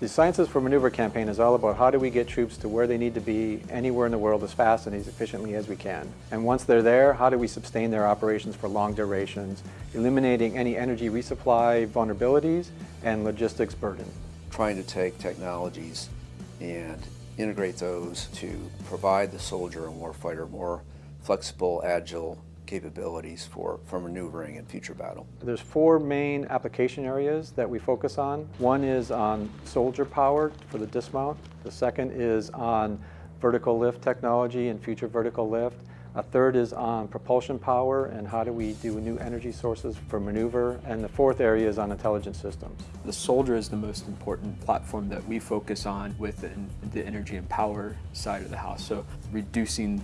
The Sciences for Maneuver campaign is all about how do we get troops to where they need to be anywhere in the world as fast and as efficiently as we can. And once they're there, how do we sustain their operations for long durations, eliminating any energy resupply vulnerabilities and logistics burden. Trying to take technologies and integrate those to provide the soldier and warfighter more flexible, agile capabilities for, for maneuvering in future battle. There's four main application areas that we focus on. One is on soldier power for the dismount. The second is on vertical lift technology and future vertical lift. A third is on propulsion power and how do we do new energy sources for maneuver. And the fourth area is on intelligent systems. The soldier is the most important platform that we focus on within the energy and power side of the house. So reducing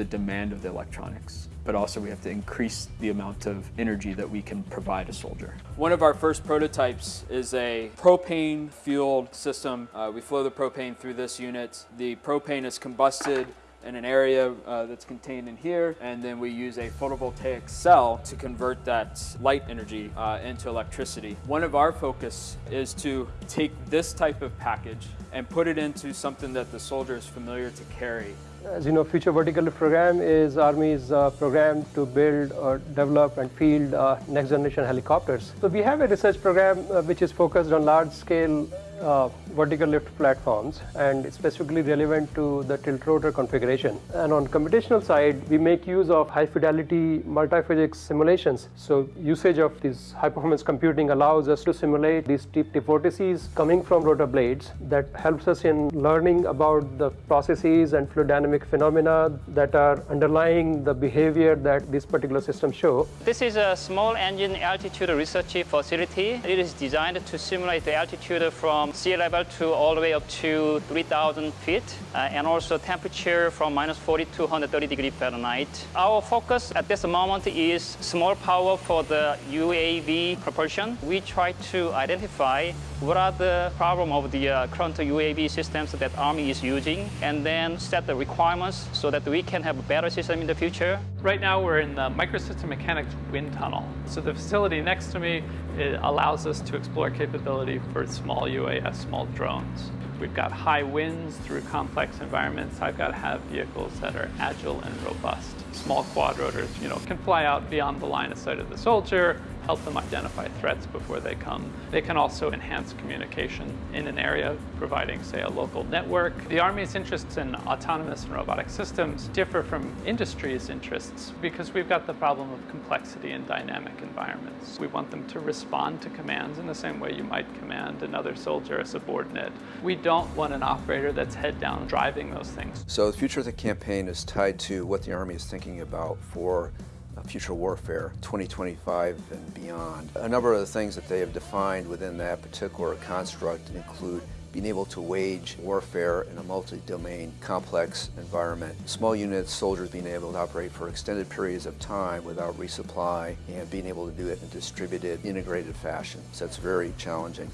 the demand of the electronics but also we have to increase the amount of energy that we can provide a soldier. One of our first prototypes is a propane fueled system. Uh, we flow the propane through this unit. The propane is combusted in an area uh, that's contained in here and then we use a photovoltaic cell to convert that light energy uh, into electricity. One of our focus is to take this type of package and put it into something that the soldier is familiar to carry as you know, Future Vertical Program is Army's uh, program to build or develop and field uh, next generation helicopters. So we have a research program uh, which is focused on large scale uh, vertical lift platforms and specifically relevant to the tilt rotor configuration. And on computational side, we make use of high fidelity multi-physics simulations. So usage of this high performance computing allows us to simulate these tip vortices coming from rotor blades that helps us in learning about the processes and fluid dynamic phenomena that are underlying the behavior that this particular system show. This is a small engine altitude research facility. It is designed to simulate the altitude from sea level to all the way up to 3,000 feet, uh, and also temperature from minus 40 to 130 degrees Fahrenheit. Our focus at this moment is small power for the UAV propulsion. We try to identify what are the problem of the uh, current UAV systems that Army is using, and then set the requirements so that we can have a better system in the future. Right now we're in the Microsystem Mechanics wind tunnel. So the facility next to me allows us to explore capability for small UAS, small drones. We've got high winds through complex environments. I've got to have vehicles that are agile and robust. Small quadrotors, you know, can fly out beyond the line of sight of the soldier, help them identify threats before they come. They can also enhance communication in an area, providing, say, a local network. The Army's interests in autonomous and robotic systems differ from industry's interests because we've got the problem of complexity in dynamic environments. We want them to respond to commands in the same way you might command another soldier, a subordinate. We don't want an operator that's head down driving those things. So the future of the campaign is tied to what the Army is thinking about for Uh, future warfare 2025 and beyond. A number of the things that they have defined within that particular construct include being able to wage warfare in a multi-domain complex environment. Small units, soldiers being able to operate for extended periods of time without resupply and being able to do it in a distributed, integrated fashion. So that's very challenging.